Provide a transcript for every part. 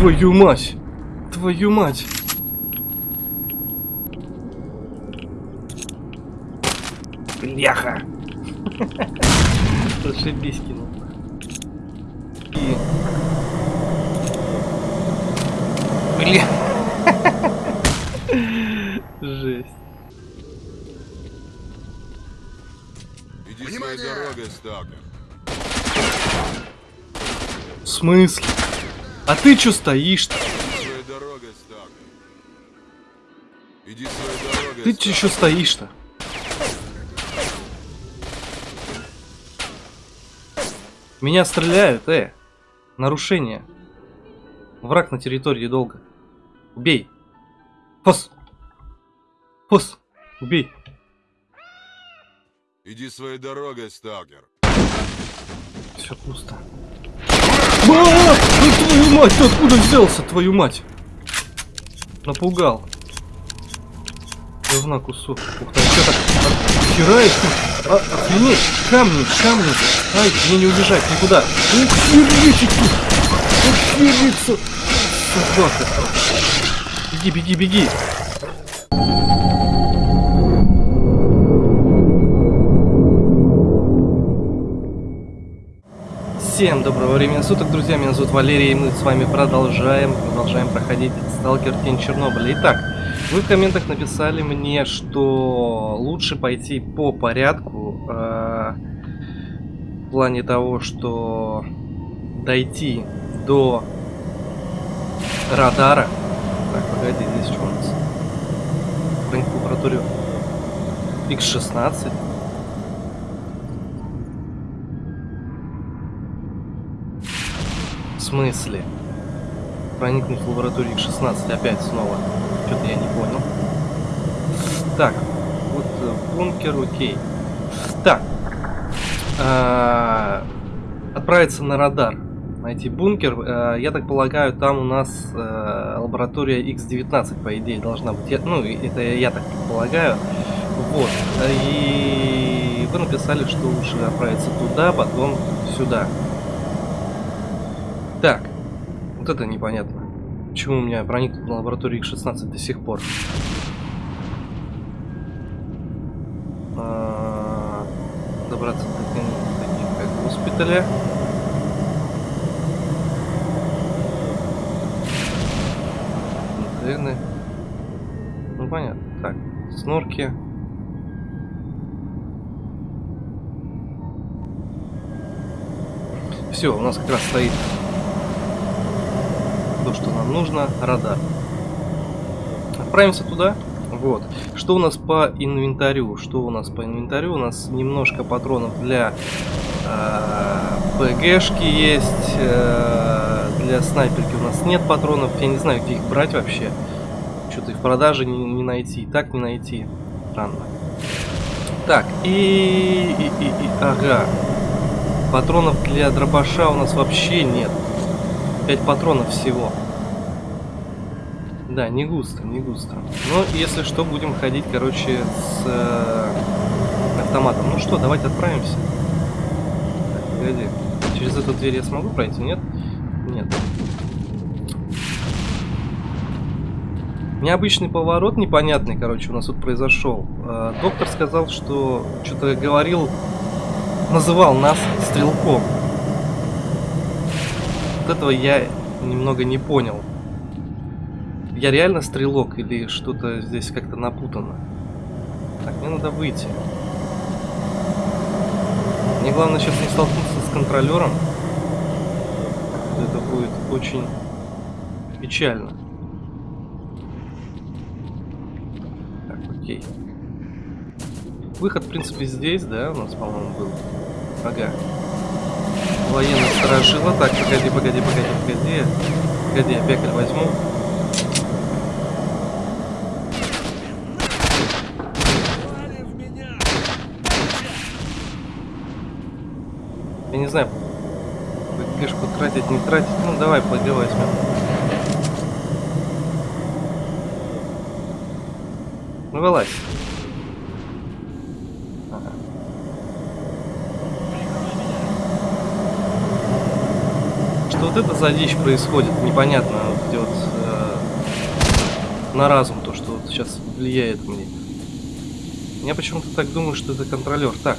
Твою мать! Твою мать! Бляха! Зашибись кинул. И... Бля... Жесть. Иди своей дорогой, сталкер. В смысле? А ты чё стоишь-то? Ты чё еще стоишь-то? Меня стреляют, э! Нарушение. Враг на территории долго. Убей. Фос. Фос. Убей. Иди своей дорогой, сталкер. Все пусто. А, ну твою мать, ты откуда взялся, твою мать? Напугал. Говна кусок. Ух ты, что так хераешь тут? А, охренеть, камни, камни. Ай, мне не убежать никуда. Ух, херечек тут. Охериться. Собака. Беги, беги, беги. Всем доброго времени суток, друзья, меня зовут Валерий, и мы с вами продолжаем, продолжаем проходить Сталкер Тень Чернобыля. Итак, вы в комментах написали мне, что лучше пойти по порядку, э, в плане того, что дойти до радара. Так, погоди, здесь что у нас? Лабораторию X16. Смысле? Проникнуть в лабораторию X16 опять снова. Что-то я не понял. Так, вот э, бункер, окей. Так. А, Отправиться на радар. Найти бункер. А, Я так полагаю, там у нас э, лаборатория X19, по идее, должна быть. Я- Ну, это я так предполагаю. Вот. И вы написали, что лучше отправиться туда, потом сюда. Так, вот это непонятно. Почему у меня проникнут на лабораторию X16 до сих пор? А, Добраться до таких, таких как госпиталя. Интерны. Ну понятно. Так, снорки. Все, у нас как раз стоит то, что нам нужно, радар. Отправимся туда. Вот. Что у нас по инвентарю? Что у нас по инвентарю? У нас немножко патронов для э, ПГшки есть. э, для снайперки у нас нет патронов. Я не знаю, где их брать вообще. Что-то и в продаже не, не найти. Так не найти. Странно. Так, и, и, и, и... Ага. Патронов для дробаша у нас вообще нет. 5 патронов всего. Да, не густо, не густо. Но если что, будем ходить, короче, с э, автоматом. Ну что, давайте отправимся. Так, погоди. Через эту дверь я смогу пройти, нет? Нет. Необычный поворот, непонятный, короче, у нас тут произошел. Э, доктор сказал, что что-то говорил, называл нас стрелком. Вот этого я немного не понял. Я реально стрелок или что-то здесь как-то напутано? Так, мне надо выйти. Мне главное сейчас не столкнуться с контролером. Это будет очень печально. Так, окей. Выход, в принципе, здесь, да, у нас, по-моему, был. Ага. Военный сторожила. Так, погоди, погоди, погоди, погоди. Погоди, я бекаль возьму. Я не знаю, ПГшку тратить, не тратить. Ну, давай ПГ возьмем. Ну, вылазь. Ага. Что вот это за дичь происходит, непонятно. на разум, то, что вот сейчас влияет мне. Я почему-то так думаю, что это контролер. Так.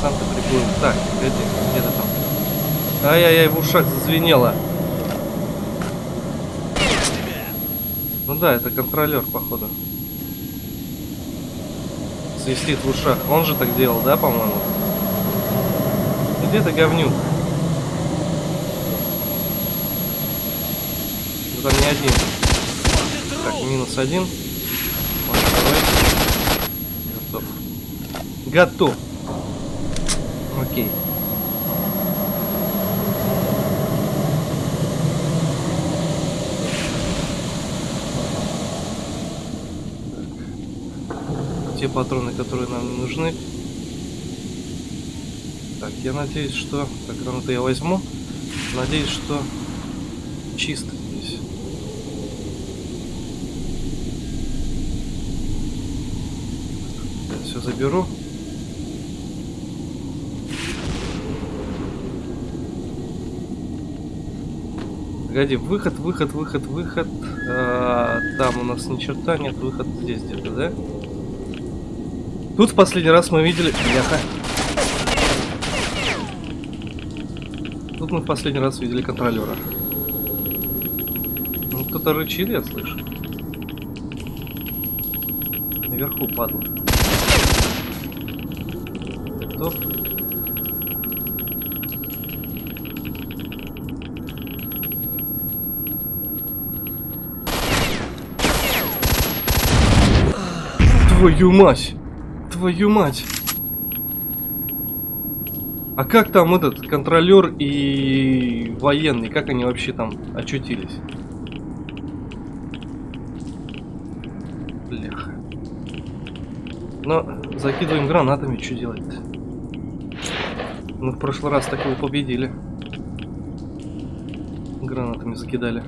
Сам ты приплыл. Так, погоди, где ты там? Ай-яй-яй, в ушах зазвенело. Ну да, это контролер, походу. Свистит в ушах. Он же так делал, да, по-моему? Где ты, говнюк? Ну там не один. Так, минус один. Вот. Готов. Готов. Окей. те патроны, которые нам нужны. Так, я надеюсь, что... Так, гранату я возьму. Надеюсь, что чисто здесь. Все заберу. Погоди, выход, выход, выход, выход. А, там у нас ни черта нет, выход здесь где-то, да? Тут в последний раз мы видели... Бляха. Тут мы в последний раз видели контролера. Ну, кто-то рычит, я слышу. Наверху падла. Готов. Твою мать! Твою мать! А как там этот контролер и военный, как они вообще там очутились? Бляха. Но закидываем гранатами, что делать-то? Мы в прошлый раз так его победили. Гранатами закидали.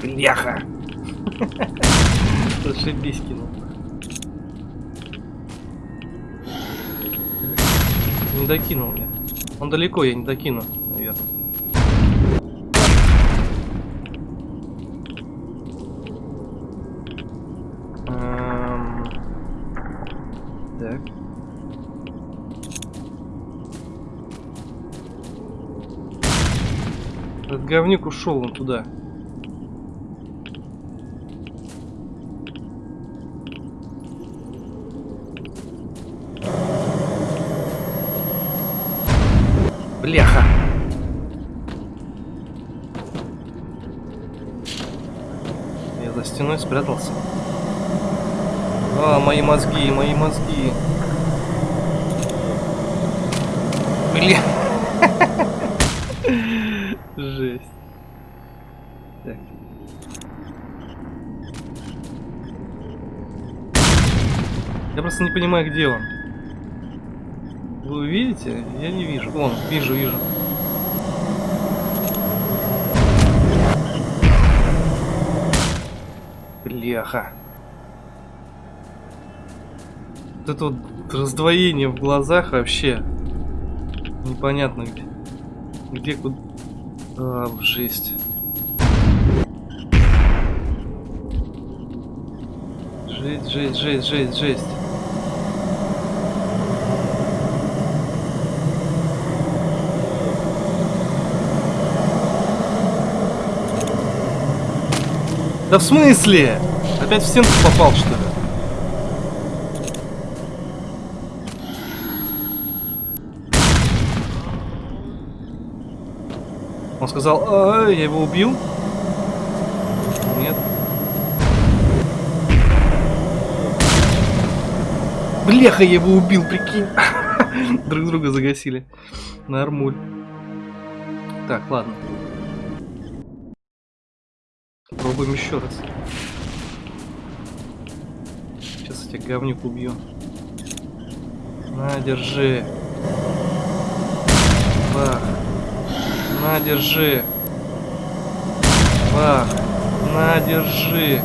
Бляха! Зашибись кинул. Не докинул мне. Он далеко, я не докину, наверное. Эм, Так. Этот говнюк ушел он туда. Бляха. Я за стеной спрятался. А, мои мозги, мои мозги. Бля. Жесть. Так. Я просто не понимаю, где он. Вы видите? Я не вижу. Вон, вижу, вижу. Бляха. Вот это вот раздвоение в глазах вообще непонятно где. Где куда. А, жесть. Жесть, жесть, жесть, жесть, жесть. Да в смысле? Опять в стенку попал, что ли? Он сказал, а, я его убил? Нет. Бляха, я его убил, прикинь. Друг друга загасили. Нормуль. Так, ладно. Попробуем еще раз. Сейчас я тебя говнюк убью. На, держи. Бах. На, держи. Бах. На, держи.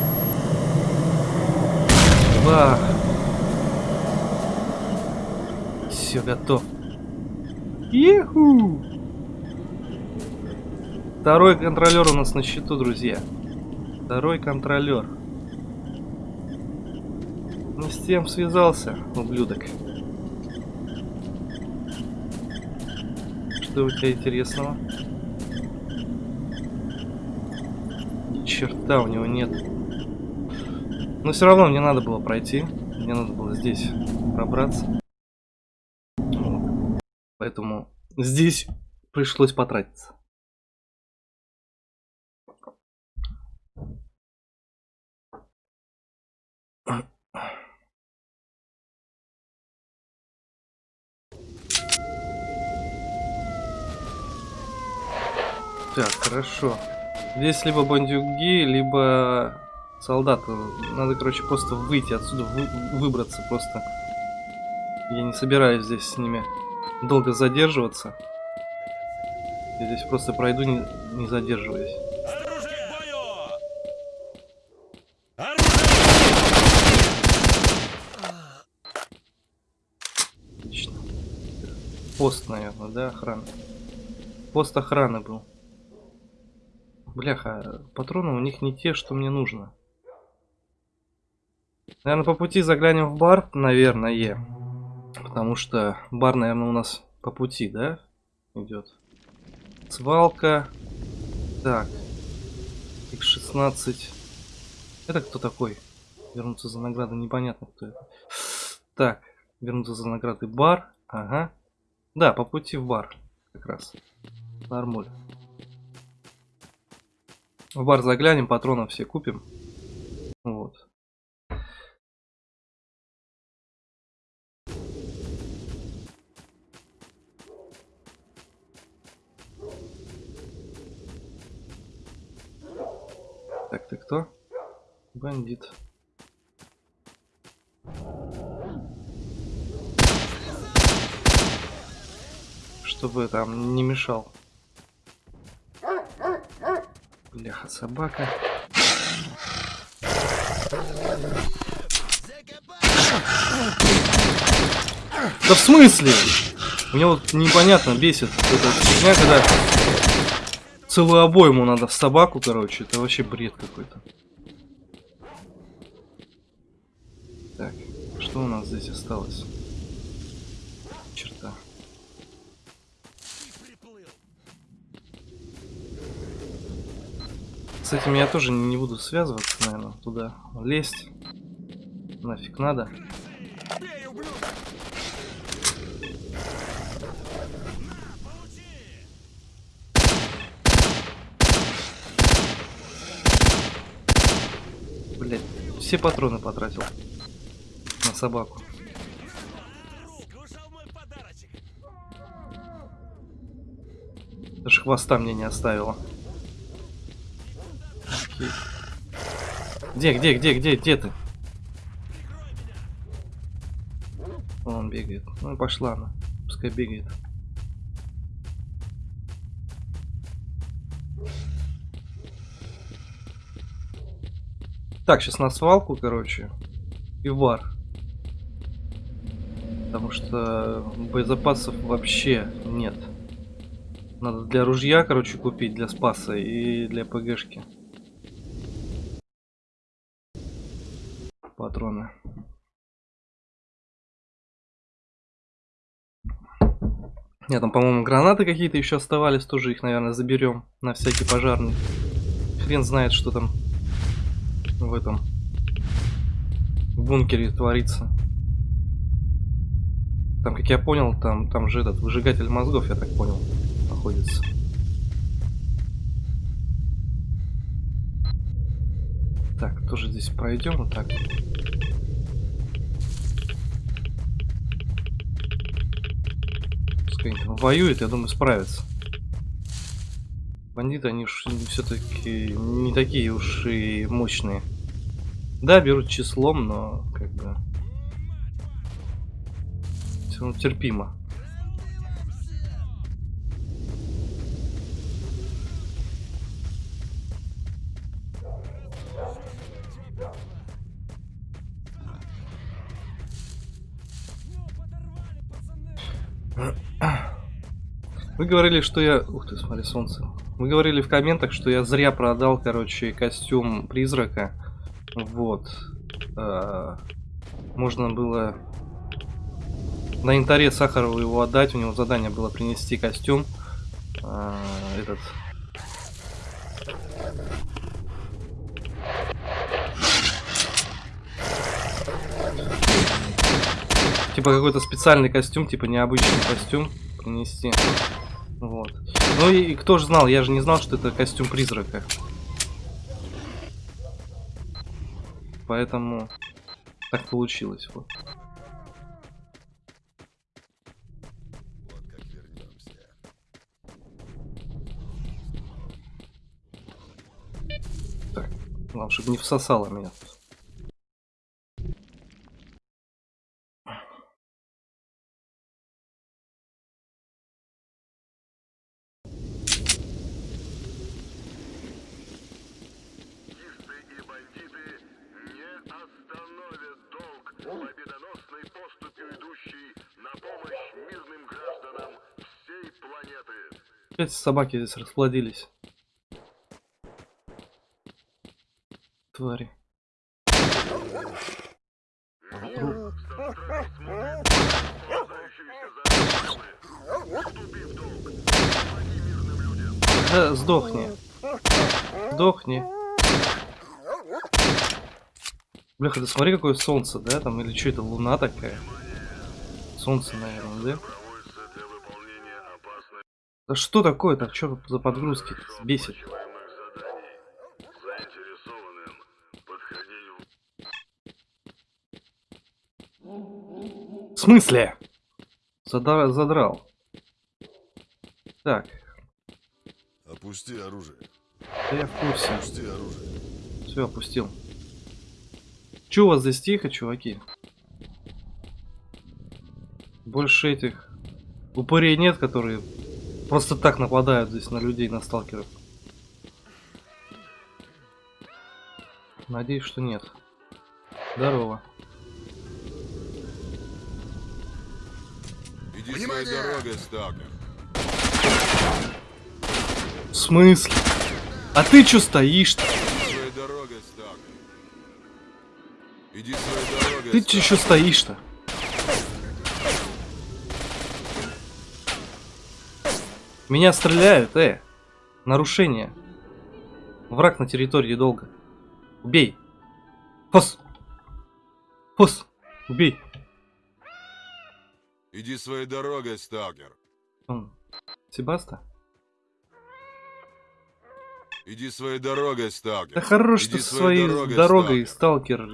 Бах. Все, готов. Иху! Второй контролер у нас на счету, друзья. Второй контролер. Не с тем связался, ублюдок. Что у тебя интересного? Ни черта у него нет. Но все равно мне надо было пройти. Мне надо было здесь пробраться. Вот. Поэтому здесь пришлось потратиться. Так, хорошо. Здесь либо бандюги, либо солдаты. Надо, короче, просто выйти отсюда, вы, выбраться просто. Я не собираюсь здесь с ними долго задерживаться. Я здесь просто пройду, не, не задерживаясь. Отлично. Пост, наверное, да, охрана. Пост охраны был. Бляха, патроны у них не те, что мне нужно. Наверное, по пути заглянем в бар, наверное. Потому что бар, наверное, у нас по пути, да? Идет. Свалка. Так. X16. Это кто такой? Вернуться за наградой, непонятно кто это. Так, вернуться за наградой бар. Ага. Да, по пути в бар. Как раз. Нормуль. В бар заглянем, патронов все купим. Вот. Так, ты кто? Бандит. Чтобы там не мешал. Бляха, собака. Да в смысле? Мне вот непонятно бесит эта фигня, когда целую обойму надо в собаку, короче. Это вообще бред какой-то. Так, что у нас здесь осталось? Черта. С этим я тоже не буду связываться, наверное, туда лезть. Нафиг надо. Блять, все патроны потратил на собаку. Даже хвоста мне не оставила. Окей. Где, где, где, где, где ты? Он бегает. Ну пошла она. Пускай бегает. Так, сейчас на свалку, короче. И в бар. Потому что боезапасов вообще нет. Надо для ружья, короче, купить, для спаса и для ПГшки. Патроны. Нет, там, по-моему, гранаты какие-то еще оставались, тоже их, наверное, заберем на всякий пожарный. Хрен знает, что там в этом бункере творится. Там, как я понял, там, там же этот выжигатель мозгов, я так понял, находится. Так, тоже здесь пройдем вот так. Пускай они там воюют, я думаю, справятся. Бандиты, они все-таки не такие уж и мощные. Да, берут числом, но как бы все равно терпимо. Говорили, что я... Ух ты, смотри, солнце. Вы говорили в комментах, что я зря продал, короче, костюм призрака. Вот. А, Можно было на интаре Сахарову его отдать. У него задание было принести костюм. А, Этот... Типа какой-то специальный костюм, типа необычный костюм принести. Вот. Ну и кто же знал, я же не знал, что это костюм призрака. Поэтому так получилось. Вот. Вернемся. Главное, чтобы не всосало меня. Фашисты и бандиты не остановят долг победоносной поступью идущей на помощь мирным гражданам всей планеты. Опять собаки здесь расплодились. Твари. Да, сдохни. Сдохни. Бляха, ты смотри, какое солнце, да? Там или что это, луна такая? Солнце, наверное, да? Проводится для выполнения опасных Да что такое так? Что за подгрузки? Бесит. В смысле? Задра- задрал. Так, Опусти оружие. да я в курсе. Опусти оружие. Все, опустил. Че у вас здесь тихо, чуваки? Больше этих упырей нет, которые просто так нападают здесь на людей, на сталкеров. Надеюсь, что нет. Здорово. Иди своей дорогой, сталкер. В смысле? А ты чё стоишь-то? Иди своей дорогой, сталкер. Иди своей дорогой, Ты чё стоишь-то? Меня стреляют, э! Нарушение. Враг на территории долго. Убей. Фос. Фос. Убей. Иди своей дорогой, сталкер. Он. Себаста? Иди своей дорогой, Да сталкер. хорош Иди ты со своей дорогой, сталкер.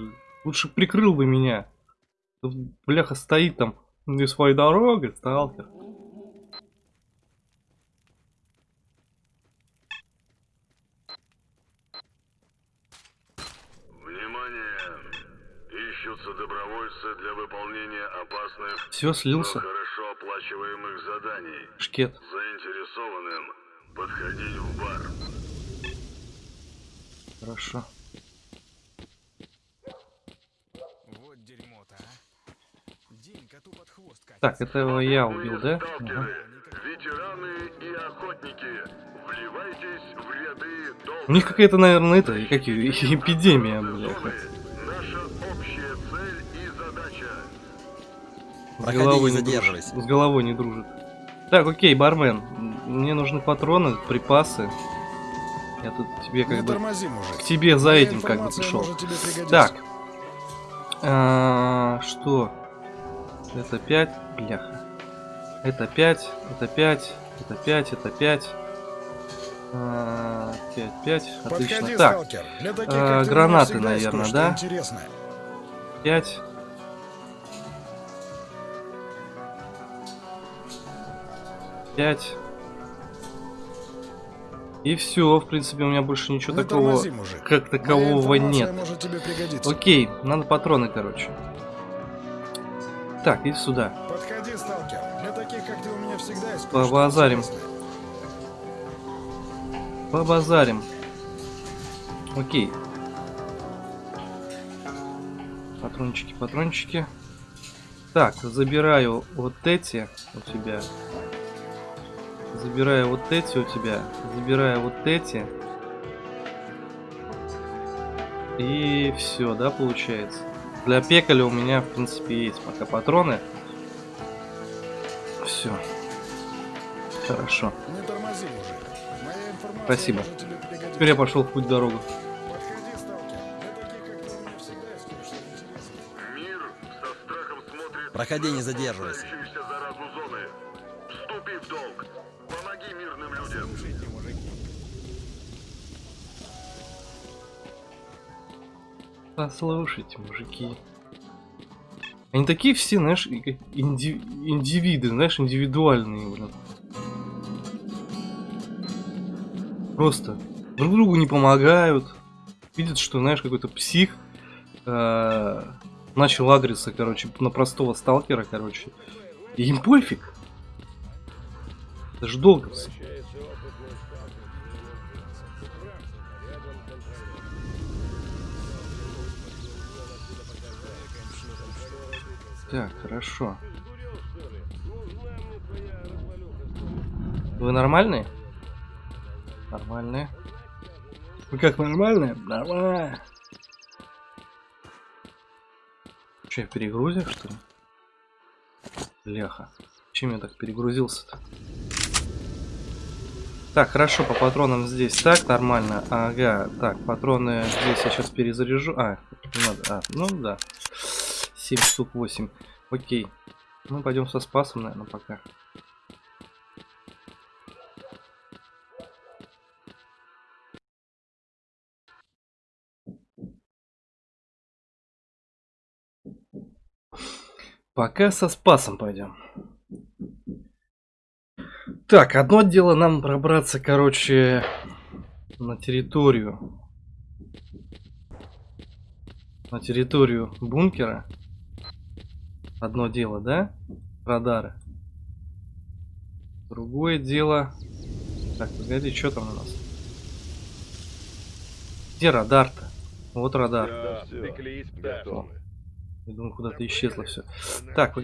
Лучше прикрыл бы меня. Бляха стоит там. Не своей дорогой, сталкер. Внимание! Ищутся добровольцы для выполнения опасных, Все, слился. хорошо оплачиваемых заданий. Шкет. Заинтересованным подходить в бар. Хорошо. Вот дерьмо-то, а. День коту под хвост катится. Так, это я убил, да? Ага. ветераны и охотники, вливайтесь в ряды. У них какая-то, наверное, это, как её, эпидемия, бляха. Проходи, головой не не дружит. задерживайся. С головой не дружит. Так, окей, бармен. Мне нужны патроны, припасы. Я тут тебе как Не бы тормози, мужик. к тебе за Моя этим как бы пришел. Так. А, что? Это 5, бляха. Это 5, это 5, это 5, это 5. 5, 5, отлично. Подходи, Так, сталкер. Для таких, меня гранаты, наверное, да? Интересное. 5. Пять. И все, в принципе, у меня больше ничего Не такого, тормози, мужик. как такового нет. может тебе пригодиться. Окей, надо патроны, короче. Так, иди сюда. Подходи, сталкер. Для таких, как ты, у меня всегда есть Побазарим. Побазарим. Окей. Патрончики, патрончики. Так, забираю вот эти у тебя. Забираю вот эти у тебя. Забираю вот эти. И все, да, получается. Для пекаля у меня, в принципе, есть пока патроны. Все. Хорошо. Не тормози, мужик. Моя информация Спасибо. Теперь я пошел в путь дорогу. Подходи, сталкер. Для таких, как ты, у меня всегда есть кое-что интересное. Мир со страхом смотрит Проходи, не задерживайся. разрастающуюся заразу зоны. Вступи в долг. Помоги мирным людям. Слушайте, мужики. Послушайте, мужики. Они такие все, знаешь, инди- индивиды, знаешь, индивидуальные, блин. Просто друг другу не помогают. Видят, что, знаешь, какой-то псих э, начал агриться, короче, на простого сталкера, короче. И им пофиг. Это же долго. Так, хорошо. Вы нормальные? Нормальные. Вы как нормальные? Нормально. Че, перегрузил, что ли? Леха. Чем я так перегрузился-то? Так, хорошо, по патронам здесь так, нормально. Ага, так, патроны здесь я сейчас перезаряжу. А, надо. А, ну да. 7 штук 8. Окей. Мы пойдем со спасом, наверное, пока. Пока со спасом пойдем. Так, одно дело нам пробраться, короче, на территорию. На территорию бункера. Одно дело, да? Радары. Другое дело... Так, погоди, что там у нас? Где радар-то? Вот радар. Я думаю, куда-то исчезло все. Так,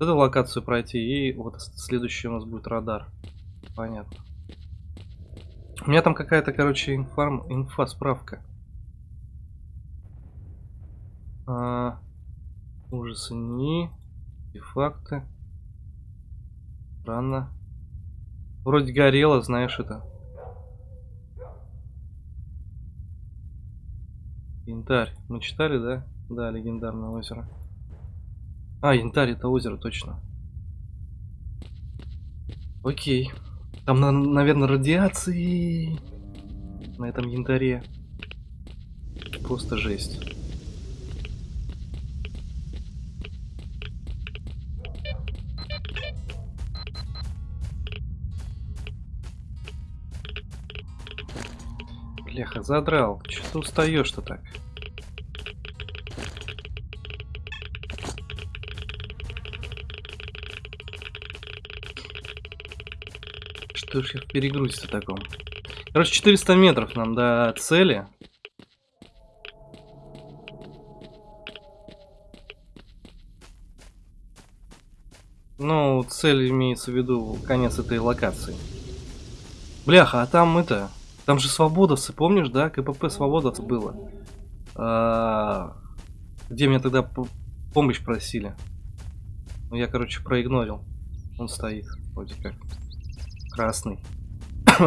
эту локацию пройти, и вот следующий у нас будет радар. Понятно. У меня там какая-то, короче, информ... инфа, справка. А, ужасы не. Артефакты. Странно. Вроде горело, знаешь это. Янтарь. Мы читали, да? Да, легендарное озеро. А, янтарь это озеро, точно. Окей. Там, на- наверное, радиации на этом янтаре. Просто жесть. Бляха, задрал. Че ты устаешь-то так? Что ж я в перегрузе-то таком? Короче, 400 метров нам до цели. Ну, цель имеется в виду конец этой локации. Бляха, а там это... Там же свободовцы, помнишь, да? КПП свободовцы было. А, Где меня тогда помощь просили. Ну, я, короче, проигнорил. Он стоит, вроде как. Красный.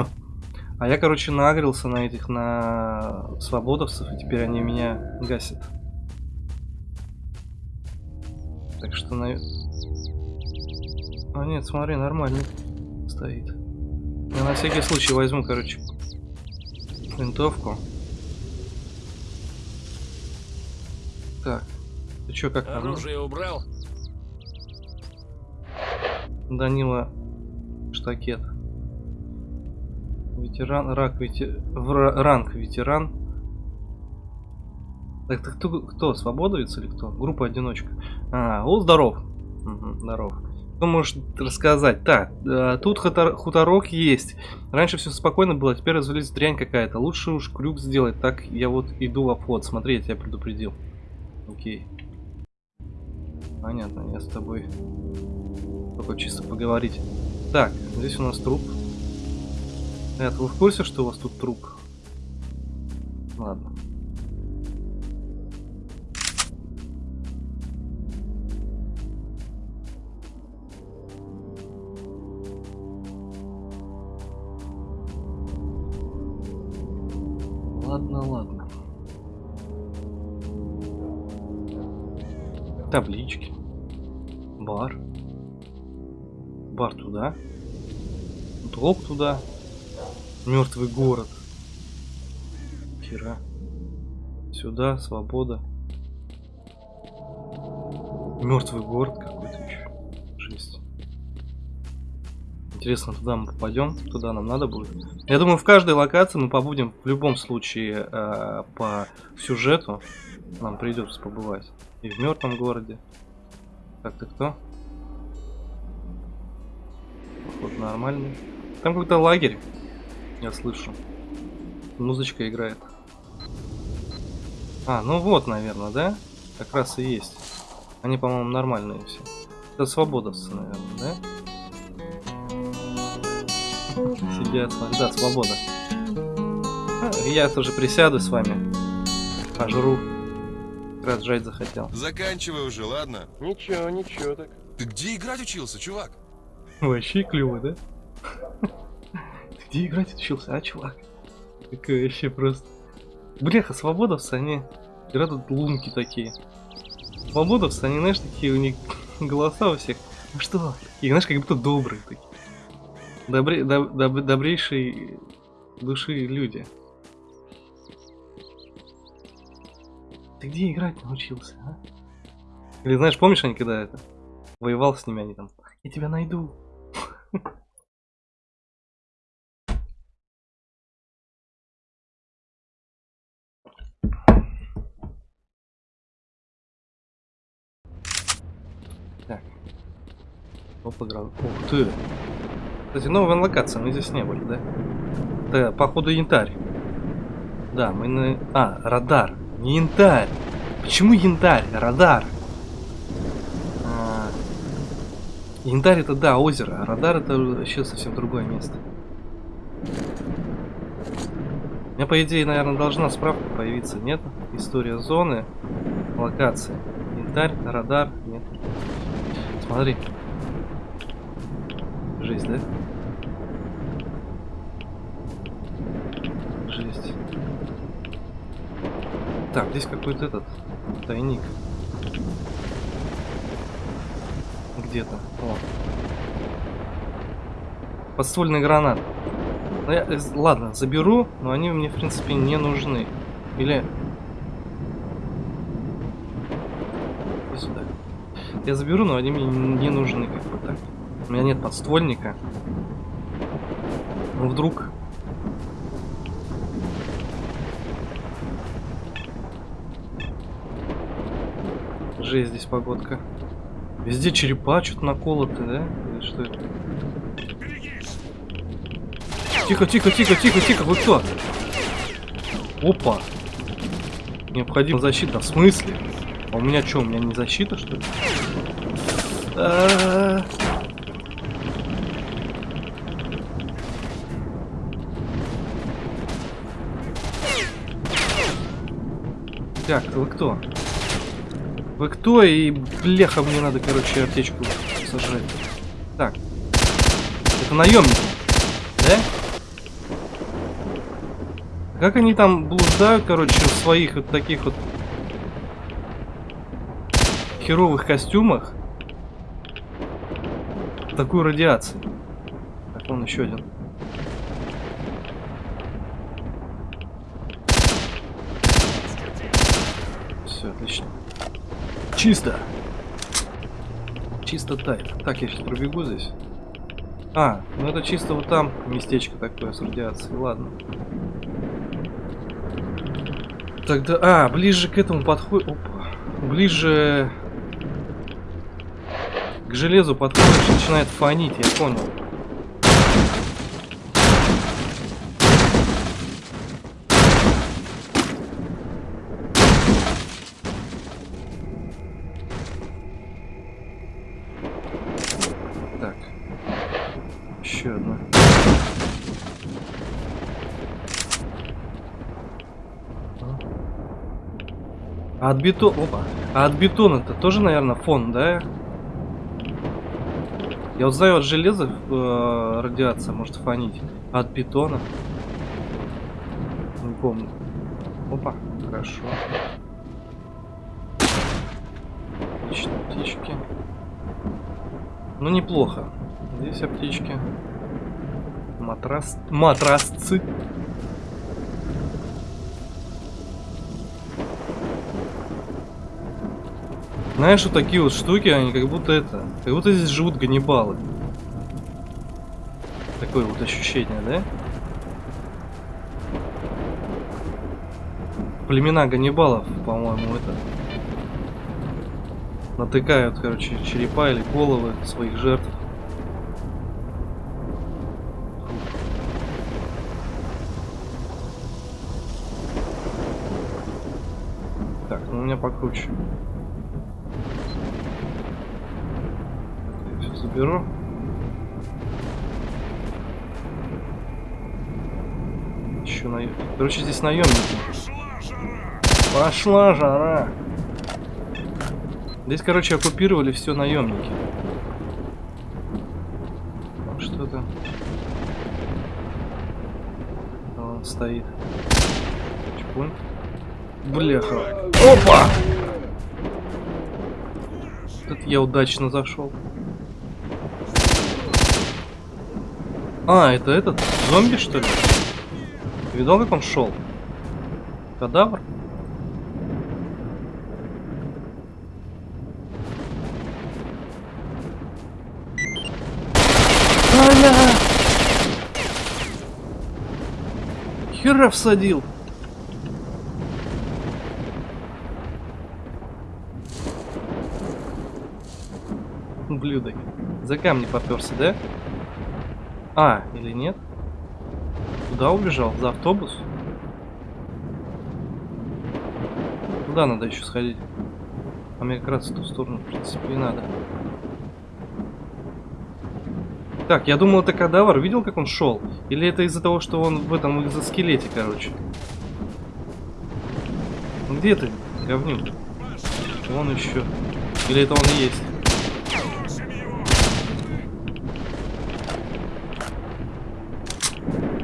А я, короче, нагрелся на этих, на свободовцев, и теперь они меня гасят. Так что, на... А нет, смотри, нормальный стоит. Я на всякий случай возьму, короче, винтовку. Так, ты чё, как там? Оружие убрал? Данила Штакет. Ветеран, рак, вете... в ра- ранг ветеран. Так, так кто, кто, свободовец или кто? Группа одиночка. А, о, здоров. Мгм, здоров. Что можешь рассказать? Так, э, тут хутор- хуторок есть. Раньше все спокойно было, теперь развелись дрянь какая-то. Лучше уж крюк сделать. Так я вот иду в обход. Смотри, я тебя предупредил. Окей. Понятно, я с тобой Только чисто поговорить. Так, здесь у нас труп. Это вы в курсе, что у вас тут труп? Ладно. Ладно, ладно. Таблички. Бар. Бар туда. Долг туда. Мертвый город. Хера. Сюда, свобода. Мертвый город какой-то еще. Жесть. Интересно, туда мы попадем? Туда нам надо будет? Я думаю, в каждой локации мы побудем в любом случае э, по сюжету. Нам придется побывать. И в мертвом городе. Так, ты кто? Походу нормальный. Там какой-то лагерь. Я слышу. Музычка играет. А, ну вот, наверное, да? Как раз и есть. Они, по-моему, нормальные все. Это свободовцы, наверное, да? Сидят, да, свобода. А, Я тоже присяду с вами. Пожру. Как раз жать захотел. Заканчивай уже, ладно? Ничего, ничего так. Ты где играть учился, чувак? Вообще клево, да? Где играть учился, а, чувак? Какой вообще просто... Бляха, свободовцы, они... Играют лунки такие. Свободовцы, они, знаешь, такие у них голоса у всех. Ну что? И знаешь, как будто добрые такие. Добре... доб- доб- добрейшие души люди. Ты где играть научился, а? Или знаешь, помнишь, они когда это... Воевал с ними, они там... Я тебя найду. Так. Опа, Ух ты. Кстати, новая локация, мы здесь не были, да? Да, походу янтарь. Да, мы на... А, радар. Не янтарь. Почему янтарь? Радар. А, Янтарь это да, озеро, а радар это вообще совсем другое место. У меня, по идее, наверное, должна справка появиться, нет? История зоны, локации. Янтарь, радар, нет. Смотри. Жесть, да? Жесть. Так, здесь какой-то этот тайник. Где-то. Подствольный гранат. Ну, я, э, ладно, заберу, но они мне, в принципе, не нужны. Или... Иди сюда. Я заберу, но они мне не нужны, как бы так. У меня нет подствольника. Ну, вдруг... Жесть здесь погодка. Везде черепа что-то наколоты, да? Или что это? Тихо, тихо, тихо, тихо, тихо, вы кто? Опа. Необходима защита. В смысле? А у меня что, у меня не защита, что ли? А-а-а. Так, вы кто? Вы кто? И бляха, мне надо, короче, аптечку сожрать. Так. Это наемники. Да? Как они там блуждают, короче, в своих вот таких вот херовых костюмах? Такую радиацию. Так, вон еще один. Все, отлично. Чисто. Чисто тайт. Так, я сейчас пробегу здесь. А, ну это чисто вот там местечко такое с радиацией. Ладно. Тогда... А, ближе к этому подходит... Опа. Ближе... К железу подходишь, начинает фонить, я понял. еще одна. А от бетона... Опа. А от бетона-то тоже, наверное, фон, да? Я вот знаю, от железа э, радиация может фонить. От бетона? Не помню. Опа, хорошо. Отлично, птички. Ну, неплохо. Здесь аптечки. Матрас... Матрасцы. Знаешь, вот такие вот штуки, они как будто это... Как будто здесь живут ганнибалы. Такое вот ощущение, да? Племена ганнибалов, по-моему, это... Натыкают, короче, черепа или головы своих жертв. Так, ну у меня покруче. Заберу. Еще на... Короче, здесь наемники. Пошла жара. Здесь, короче, оккупировали все наемники. Что там? Он стоит. Чпунь. Бляха. Опа! Тут я удачно зашел. А, это этот зомби, что ли? Ты видал, как он шел? Кадавр? Аля! Хера всадил. Ублюдок. За камни поперся, да? А, или нет? Куда убежал? За автобус? Туда надо еще сходить. А мне как раз в ту сторону, в принципе, и надо. Так, я думал, это кадавр. Видел, как он шел? Или это из-за того, что он в этом экзоскелете, короче? Ну, Где ты, говнюк? Вон еще. Или это он есть?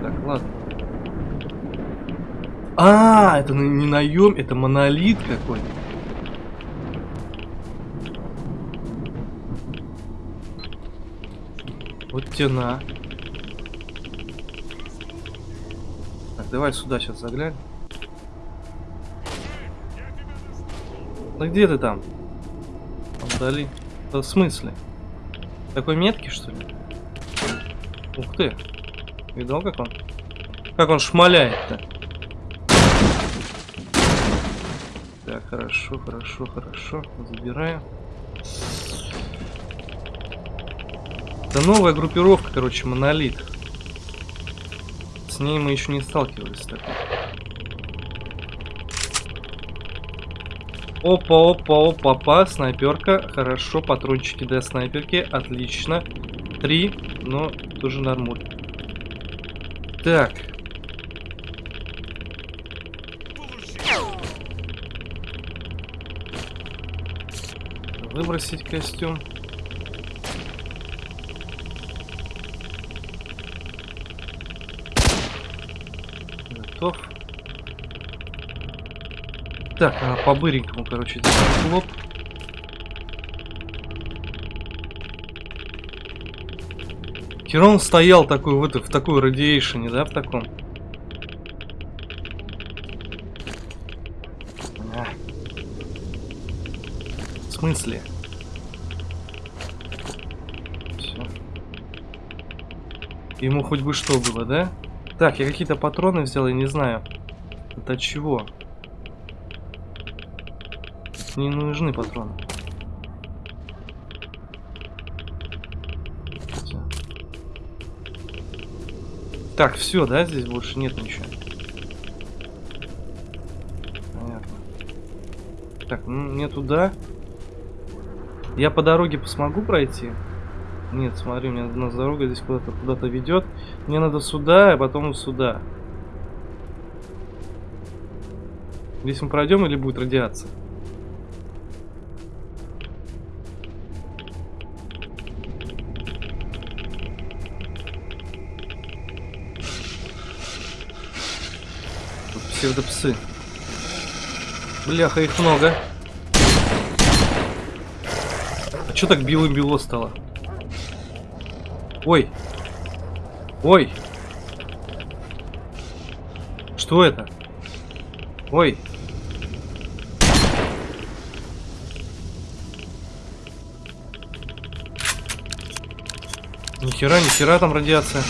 Так, ладно. А, это не наем, это монолит какой-то. Вот тена. Так, давай сюда сейчас заглянем. Ну где ты там? Вдали. Да в смысле? Такой меткий, что ли? Ух ты. Видал, как он? Как он шмаляет-то? Так, хорошо, хорошо, хорошо. Забираю. Это новая группировка, короче, монолит. С ней мы еще не сталкивались. Так. Опа, опа, опа, опа, снайперка. Хорошо, патрончики для снайперки. Отлично. Три, но тоже нормуль. Так. Выбросить костюм. Готов. Так, а по быренькому, короче, хлоп. Херон стоял такой в, это, в такой радиейшене, да, в таком? В смысле? Ему хоть бы что было, да? Так, я какие-то патроны взял, я не знаю. Это чего? Не нужны патроны. Так, все, да, здесь больше нет ничего. Понятно. Так, ну, мне туда. Я по дороге смогу пройти? Нет, смотри, мне у нас дорога здесь куда-то куда-то ведет. Мне надо сюда, а потом сюда. Здесь мы пройдем или будет радиация? Тут псевдопсы. Бляха, их много. А чё так белым-бело стало? Ой. Ой. Что это? Ой. Нихера, нихера там радиация.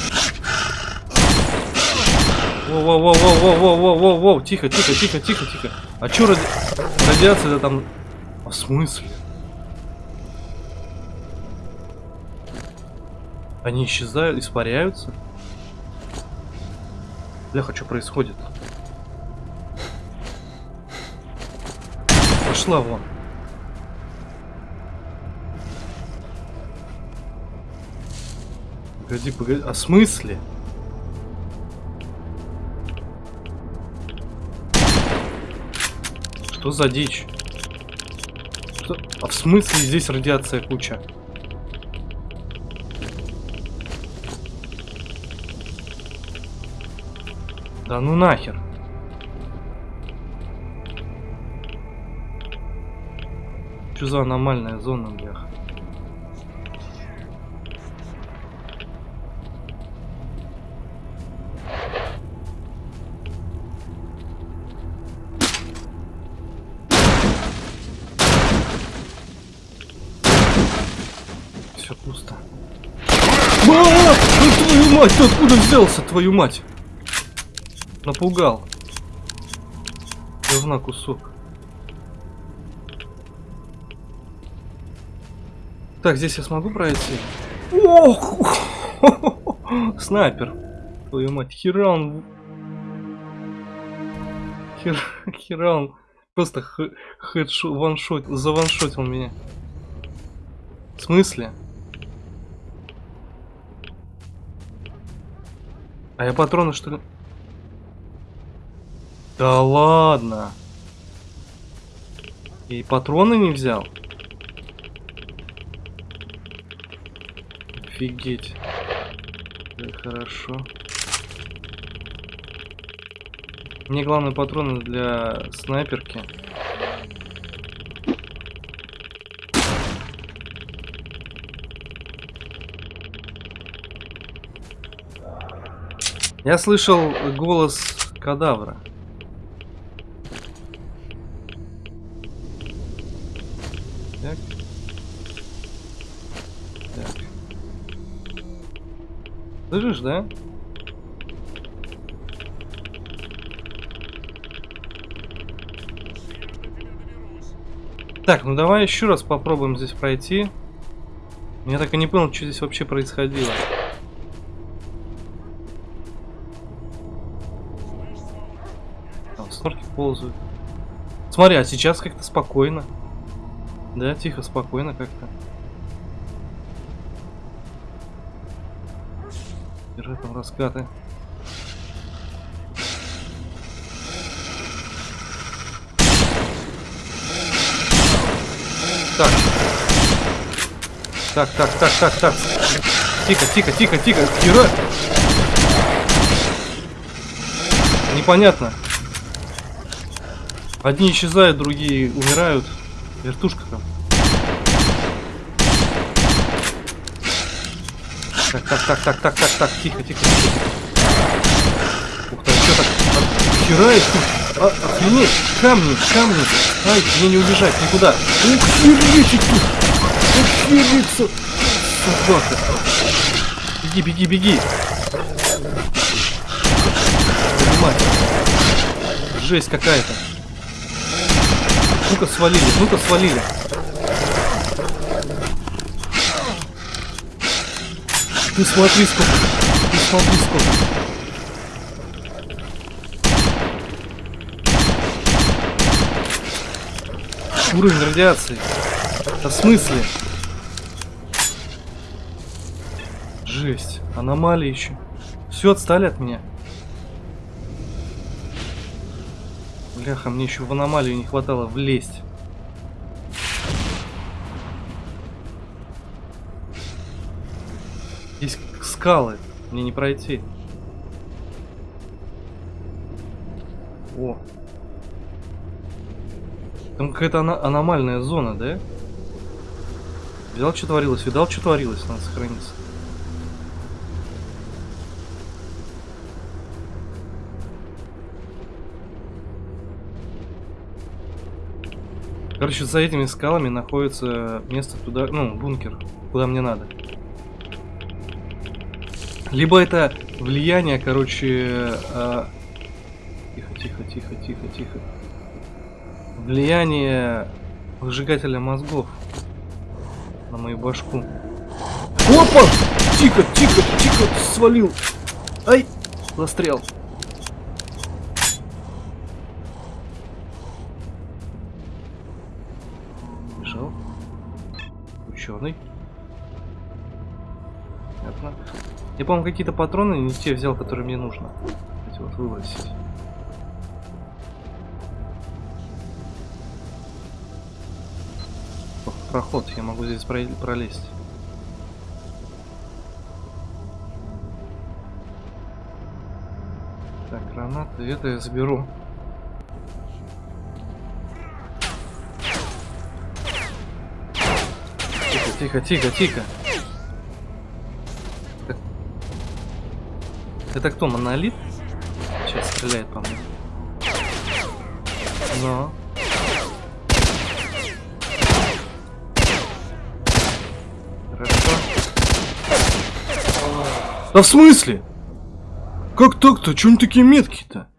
Воу-воу-воу-воу-воу-воу-воу-воу, тихо, тихо, тихо, тихо, тихо. А чё ради... радиация-то там... А в смысле? Они исчезают, испаряются? Бляха, что происходит? Пошла вон. Погоди, погоди. А смысле? Что за дичь? Что? А в смысле здесь радиация куча? Да ну нахер. Что за аномальная зона, бляха? Все пусто. А, ну твою мать, ты откуда взялся, твою мать? Напугал. Говна кусок. Так, здесь я смогу пройти? Ох! Снайпер. Твою мать, хера он... Хера, хера он просто хедшот, ваншот, заваншотил меня. В смысле? А я патроны что ли? Да ладно. И патроны не взял? Офигеть. Как хорошо. Мне главное патроны для снайперки. Я слышал голос кадавра. Так. Так. Слышишь, да? Так, ну давай еще раз попробуем здесь пройти. Я так и не понял, что здесь вообще происходило. Там снорки ползают. Смотри, а сейчас как-то спокойно. Да, тихо, спокойно как-то. Раскаты. Так. Так, так, так, так, так. Тихо, тихо, тихо, тихо. Герой. Непонятно. Одни исчезают, другие умирают. Вертушка там. Так, так, так, так, так, так, тихо, тихо. Ух ты, что так? Херает тут. А, охренеть, камни, камни. Ай, мне не убежать никуда. Ух, херечек тут. Охериться. Собака. Беги, беги, беги. Мать. Жесть какая-то. Ну-ка свалили, ну-ка свалили. Ты смотри сколько. Ты смотри сколько. Уровень радиации. Да в смысле? Жесть. Аномалии еще. Все, отстали от меня. Бляха, мне еще в аномалию не хватало влезть. Скалы. Мне не пройти. О. Там какая-то ана- аномальная зона, да? Видал, что творилось? Видал, что творилось? Надо сохраниться. Короче, за этими скалами находится место туда, ну, бункер, куда мне надо. Либо это влияние, короче, а, тихо, тихо, тихо, тихо, тихо. Влияние выжигателя мозгов на мою башку. Опа! Тихо, тихо, тихо, свалил. Ай, застрял. Бежал. Ученый. Я, по-моему, какие-то патроны не те взял, которые мне нужно. Эти вот выбросить. Проход, я могу здесь про- пролезть. Так, гранаты, это я заберу. Тихо, тихо, тихо, тихо. Это кто, монолит? Сейчас стреляет по мне. Но. Хорошо. Да в смысле? Как так-то? Чё они такие меткие-то?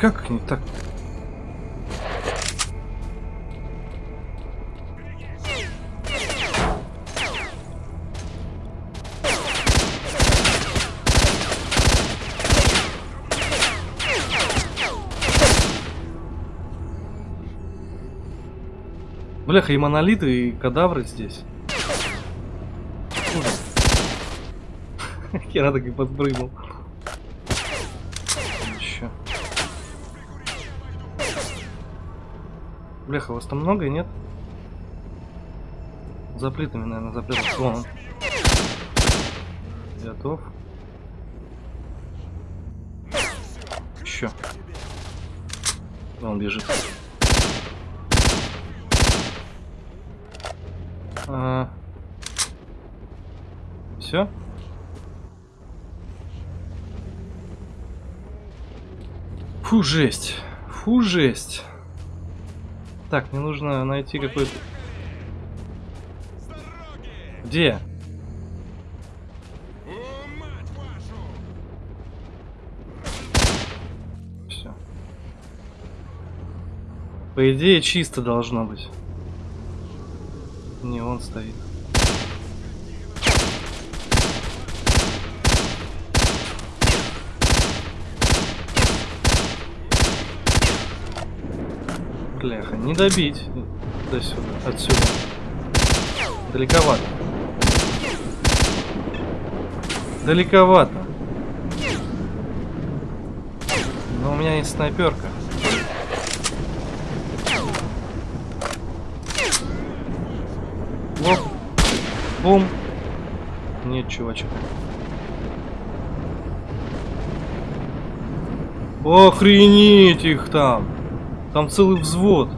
Как они так? Бляха, и монолиты, и кадавры здесь. Хера так и подпрыгнул. Чё? Бляха, вас там много, нет? За плитами, наверное, за плитами. Готов. Еще. Он бежит. А... Все? Фу, жесть. Фу, жесть. Так, мне нужно найти какой-то... Где? Все. По идее, чисто должно быть. Не, он стоит. Бляха, не добить до сюда, отсюда. Далековато. Далековато. Но у меня есть снайперка. Бум. Нет, чувачок. Охренеть их там. Там целый взвод.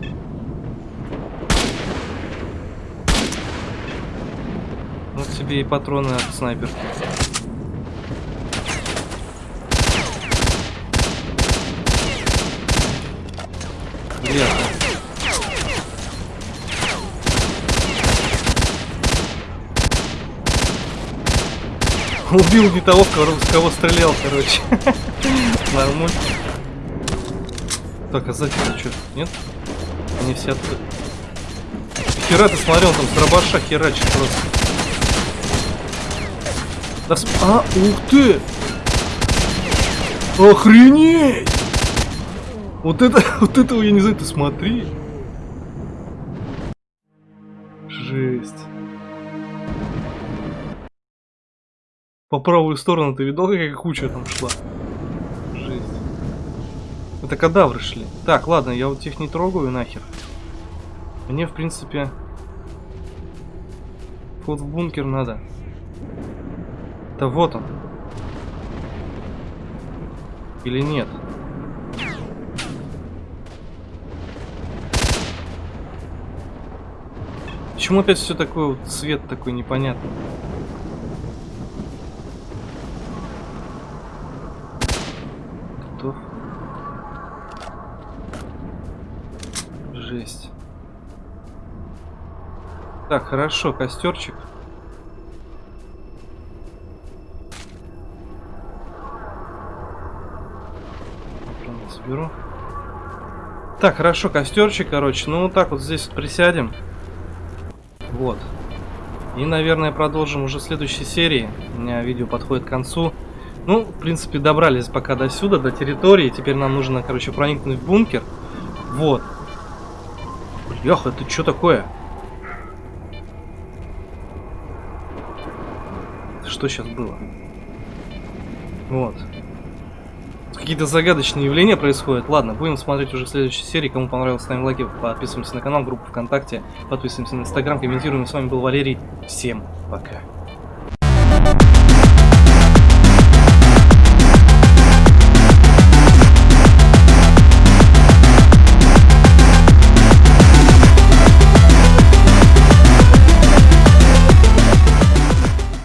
Вот тебе и патроны от снайперки. Убил не того, в кого, стрелял, короче. Нормально. Так, а сзади что? Нет? Они все открыты. Хера ты смотрел, там с дробаша херачит просто. Да с... А, ух ты! Охренеть! Вот это, вот этого я не знаю, ты смотри. По правую сторону ты видал, какая куча там шла? Жесть. Это кадавры шли. Так, ладно, я вот их не трогаю нахер. Мне, в принципе, вход в бункер надо. Да вот он. Или нет? Почему опять все такое вот цвет такой непонятный? Готов. Жесть. Так, хорошо, костерчик. Соберу. Так, хорошо, костерчик, короче. Ну, вот так вот здесь присядем. Вот. И, наверное, продолжим уже в следующей серии. У меня видео подходит к концу. Ну, в принципе, добрались пока до сюда, до территории. Теперь нам нужно, короче, проникнуть в бункер. Вот. Бляха, это что такое? Что сейчас было? Вот. Какие-то загадочные явления происходят. Ладно, будем смотреть уже в следующей серии. Кому понравилось, ставим лайки, подписываемся на канал, группу ВКонтакте, подписываемся на Инстаграм, комментируем. С вами был Валерий. Всем пока.